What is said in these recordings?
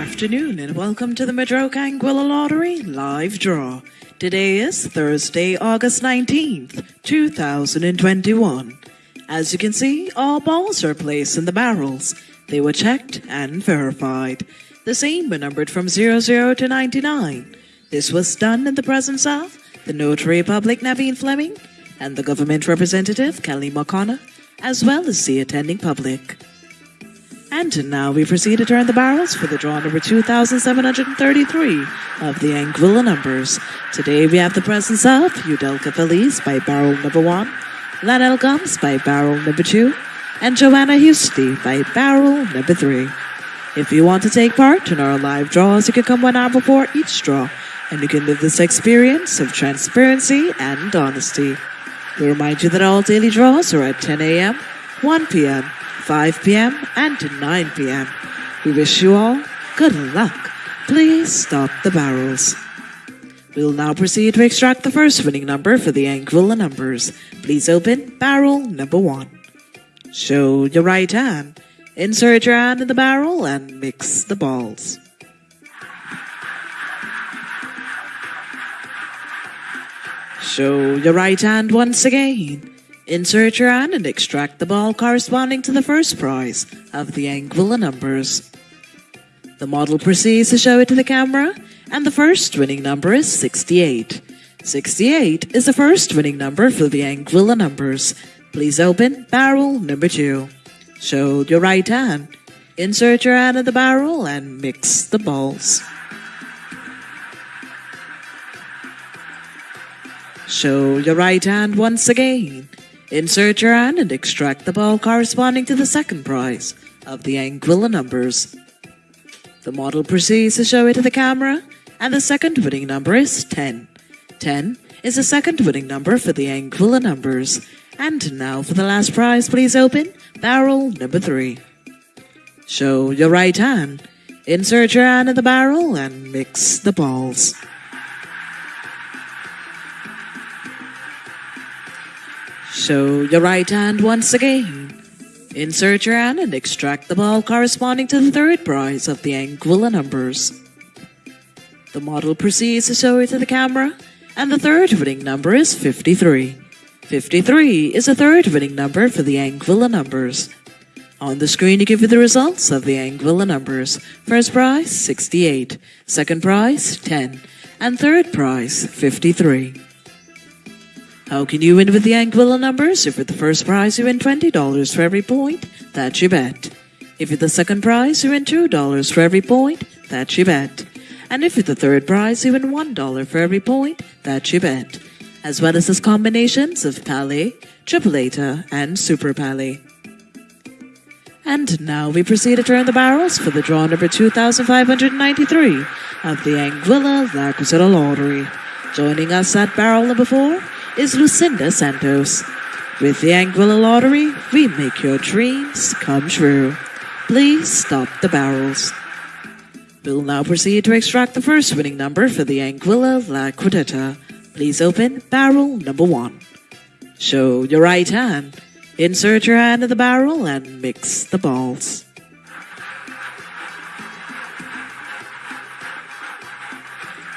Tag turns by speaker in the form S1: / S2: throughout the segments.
S1: afternoon and welcome to the Madroke Anguilla Lottery live draw. Today is Thursday, August 19th, 2021. As you can see, all balls are placed in the barrels. They were checked and verified. The same were numbered from 00 to 99. This was done in the presence of the Notary Public Naveen Fleming and the government representative Kelly McConnor, as well as the attending public. And now we proceed to turn the barrels for the draw number 2733 of the Anguilla numbers. Today we have the presence of Udelka Feliz by barrel number 1, Lanel Gums by barrel number 2, and Joanna Husty by barrel number 3. If you want to take part in our live draws, you can come one hour before each draw, and you can live this experience of transparency and honesty. We remind you that all daily draws are at 10 a.m., 1 p.m., 5 p.m. and 9 p.m. We wish you all good luck. Please stop the barrels. We'll now proceed to extract the first winning number for the Anguilla numbers. Please open barrel number one. Show your right hand. Insert your hand in the barrel and mix the balls. Show your right hand once again. Insert your hand and extract the ball corresponding to the first prize of the Anguilla numbers. The model proceeds to show it to the camera, and the first winning number is 68. 68 is the first winning number for the Anguilla numbers. Please open barrel number 2. Show your right hand. Insert your hand in the barrel and mix the balls. Show your right hand once again. Insert your hand and extract the ball corresponding to the second prize of the Anguilla numbers. The model proceeds to show it to the camera, and the second winning number is 10. 10 is the second winning number for the Anguilla numbers. And now for the last prize, please open barrel number 3. Show your right hand. Insert your hand in the barrel and mix the balls. Show your right hand once again. Insert your hand and extract the ball corresponding to the third prize of the Anguilla numbers. The model proceeds to show it to the camera, and the third winning number is 53. 53 is the third winning number for the Anguilla numbers. On the screen, you give you the results of the Anguilla numbers. First prize, 68. Second prize, 10. And third prize, 53. How can you win with the Anguilla numbers? If you're the first prize, you win $20 for every point that you bet. If you're the second prize, you win $2 for every point that you bet. And if you're the third prize, you win $1 for every point that you bet. As well as the combinations of Palé, Tripleta, and Super Palé. And now we proceed to turn the barrels for the draw number 2593 of the Anguilla La Lottery. Joining us at barrel number 4 is Lucinda Santos. With the Anguilla Lottery, we make your dreams come true. Please stop the barrels. We'll now proceed to extract the first winning number for the Anguilla La Cuarteta. Please open barrel number one. Show your right hand. Insert your hand in the barrel and mix the balls.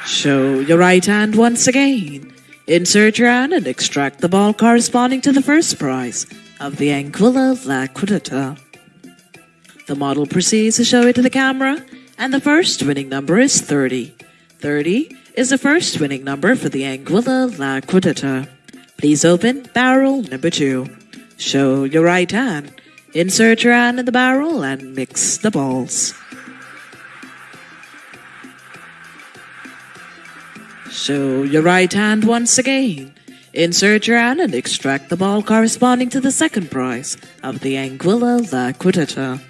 S1: Show your right hand once again. Insert your hand and extract the ball corresponding to the first prize of the Anguilla La The model proceeds to show it to the camera, and the first winning number is 30. 30 is the first winning number for the Anguilla La Please open barrel number 2. Show your right hand. Insert your hand in the barrel and mix the balls. Show your right hand once again. Insert your hand and extract the ball corresponding to the second prize of the Anguilla La Cuarteta.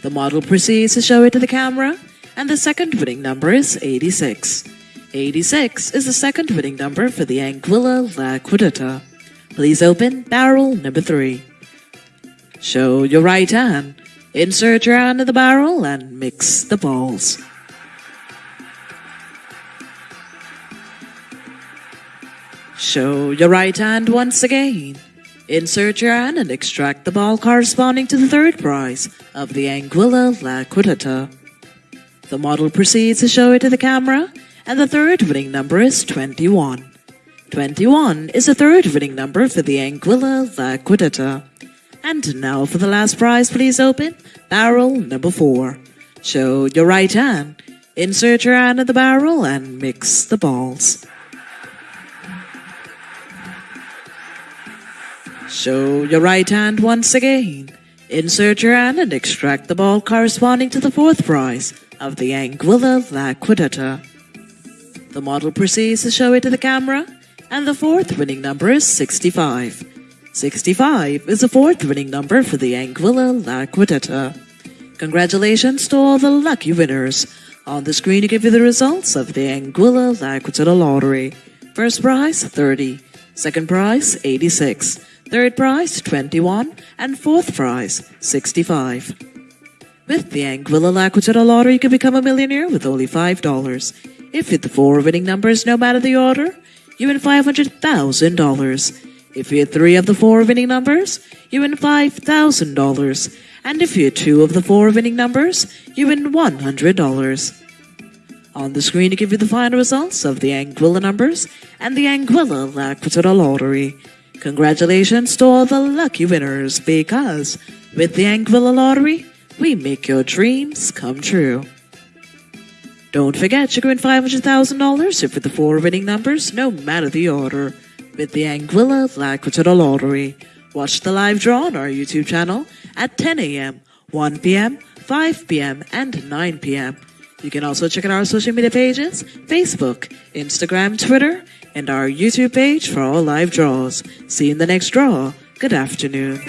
S1: The model proceeds to show it to the camera, and the second winning number is 86. 86 is the second winning number for the Anguilla La Cuarteta. Please open barrel number 3. Show your right hand. Insert your hand in the barrel and mix the balls. Show your right hand once again. Insert your hand and extract the ball corresponding to the third prize of the Anguilla La Cuarteta. The model proceeds to show it to the camera, and the third winning number is 21. 21 is the third winning number for the Anguilla La Cuarteta. And now for the last prize, please open barrel number 4. Show your right hand, insert your hand in the barrel, and mix the balls. Show your right hand once again. Insert your hand and extract the ball corresponding to the fourth prize of the Anguilla La Cuarteta. The model proceeds to show it to the camera, and the fourth winning number is 65. 65 is the fourth winning number for the Anguilla La Cuarteta. Congratulations to all the lucky winners. On the screen to give you the results of the Anguilla La Cuarteta Lottery. First prize, 30. Second prize, 86. Third prize, 21. And fourth prize, 65. With the Anguilla La Cuarteta Lottery, you can become a millionaire with only $5. If you hit the four winning numbers, no matter the order, you win $500,000. If you hit three of the four winning numbers, you win $5,000. And if you hit two of the four winning numbers, you win $100. On the screen to give you the final results of the Anguilla numbers and the Anguilla La Cuarteta Lottery. Congratulations to all the lucky winners because with the Anguilla Lottery, we make your dreams come true. Don't forget you can win $500,000 if with the four winning numbers, no matter the order, with the Anguilla La Cuarteta Lottery. Watch the live draw on our YouTube channel at 10 a.m., 1 p.m., 5 p.m., and 9 p.m. You can also check out our social media pages Facebook, Instagram, Twitter, and our YouTube page for all live draws. See you in the next draw. Good afternoon.